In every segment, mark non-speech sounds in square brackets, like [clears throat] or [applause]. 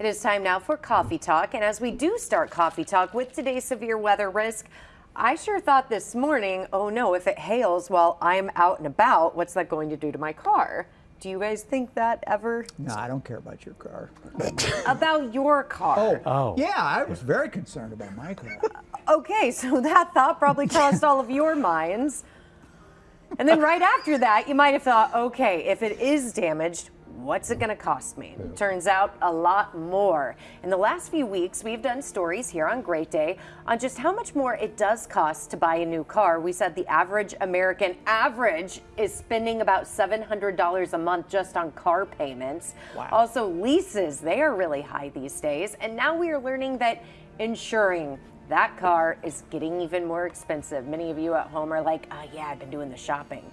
It is time now for Coffee Talk. And as we do start Coffee Talk with today's severe weather risk, I sure thought this morning, oh no, if it hails while I'm out and about, what's that going to do to my car? Do you guys think that ever? No, I don't care about your car. [laughs] About your car. Oh, oh. Yeah, I was very concerned about my car. [laughs] Okay, so that thought probably crossed all of your minds. And then right after that, you might have thought, okay, if it is damaged, what's it going to cost me? Turns out a lot more. In the last few weeks, we've done stories here on Great Day on just how much more it does cost to buy a new car. We said the average American average is spending about $700 a month just on car payments. Wow. Also, leases, they are really high these days. And now we are learning that insuring that car is getting even more expensive. Many of you at home are like, oh, yeah, I've been doing the shopping.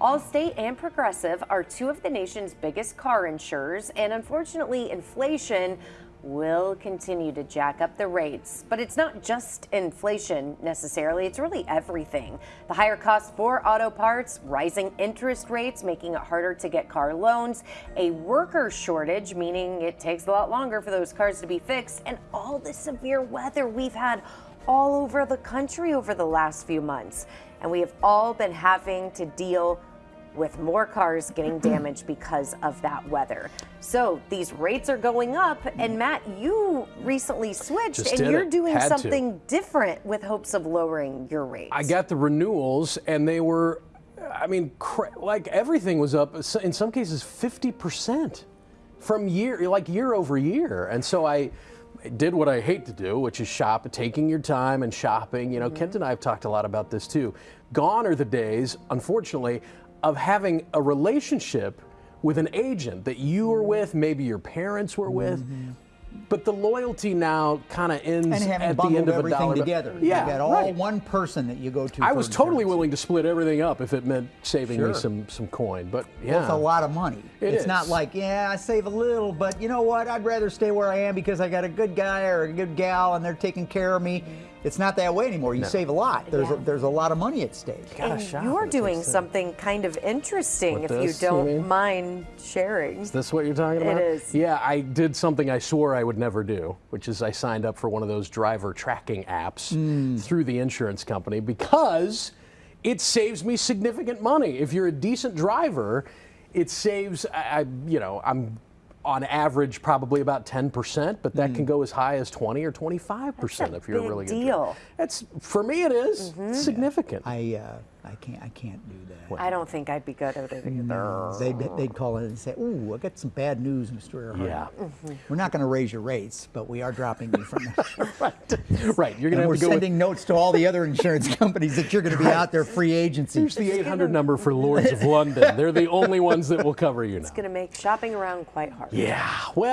Allstate and Progressive are two of the nation's biggest car insurers, and unfortunately, inflation will continue to jack up the rates. But it's not just inflation necessarily, it's really everything. The higher costs for auto parts, rising interest rates making it harder to get car loans, a worker shortage, meaning it takes a lot longer for those cars to be fixed, and all the severe weather we've had all over the country over the last few months. And we have all been having to deal with more cars getting [clears throat] damaged because of that weather. So these rates are going up. And Matt, you recently switched Just and you're it. doing Had to. something different with hopes of lowering your rates. I got the renewals, and they were, I mean, like everything was up. In some cases, 50% from year, like year over year. And so I did what I hate to do, which is shop, taking your time and shopping. You know, Kent mm-hmm. and I have talked a lot about this too. Gone are the days, unfortunately, of having a relationship with an agent that you were mm-hmm. with, maybe your parents were with. Mm-hmm. But the loyalty now kind of ends And having at the end of a everything dollar. together. Yeah, you got all right. one person that you go to. I was totally insurance. willing to split everything up if it meant saving me some some coin. But yeah, it's a lot of money. It it's not like, yeah, I save a little, but you know what? I'd rather stay where I am because I got a good guy or a good gal and they're taking care of me. It's not that way anymore. You save a lot. There's Yeah. a, there's a lot of money at stake. Gotta and shop you're doing something kind of interesting With if this, you you don't mean? mind sharing. Is this what you're talking about? is. Yeah, I did something I swore I would never do, which is I signed up for one of those driver tracking apps Mm. through the insurance company because it saves me significant money. If you're a decent driver, it saves. I, I you know, I'm on average probably about 10%, but that can go as high as 20 or 25% That's if you're really good deal. driver. That's for me. It is. It's significant. I uh, I can't I can't do that. I don't think I'd be good at it either. They'd, they'd call in and say, "Ooh, I got some bad news, Mr. Earhart. Yeah. Mm-hmm. We're not going to raise your rates, but we are dropping you from that. [laughs] right. [laughs] right. You're gonna we're have to go. with- sending notes to all the other insurance [laughs] companies that you're going to be out there free agency. Here's the 800 number for Lloyd's of London. They're the only ones that will cover you now. It's going to make shopping around quite hard. Yeah. Well.